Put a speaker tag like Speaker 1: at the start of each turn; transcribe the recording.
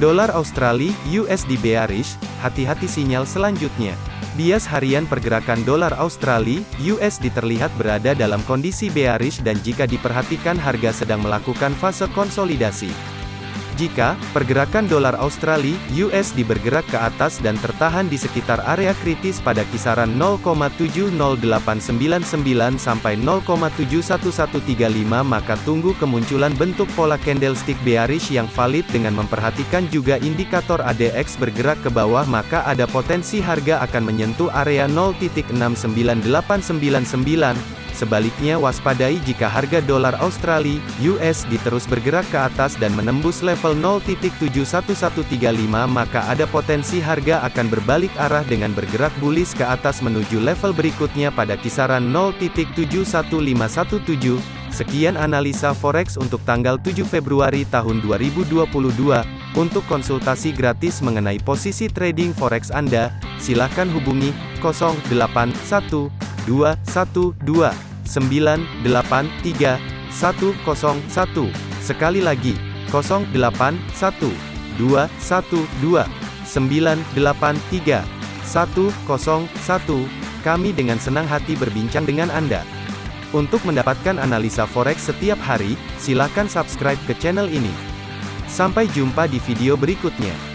Speaker 1: Dolar Australia, USD bearish, hati-hati sinyal selanjutnya. Bias harian pergerakan dolar Australia, USD terlihat berada dalam kondisi bearish dan jika diperhatikan harga sedang melakukan fase konsolidasi. Jika pergerakan dolar Australia (USD) bergerak ke atas dan tertahan di sekitar area kritis pada kisaran 0,70899 sampai 0,71135 maka tunggu kemunculan bentuk pola candlestick bearish yang valid dengan memperhatikan juga indikator ADX bergerak ke bawah maka ada potensi harga akan menyentuh area 0.69899 Sebaliknya waspadai jika harga dolar Australia (USD) terus bergerak ke atas dan menembus level 0.71135 maka ada potensi harga akan berbalik arah dengan bergerak bullish ke atas menuju level berikutnya pada kisaran 0.71517. Sekian analisa forex untuk tanggal 7 Februari tahun 2022. Untuk konsultasi gratis mengenai posisi trading forex Anda, silakan hubungi 081212 983 101. Sekali lagi, 081 212 983 101. Kami dengan senang hati berbincang dengan Anda. Untuk mendapatkan analisa forex setiap hari, silakan subscribe ke channel ini. Sampai jumpa di video berikutnya.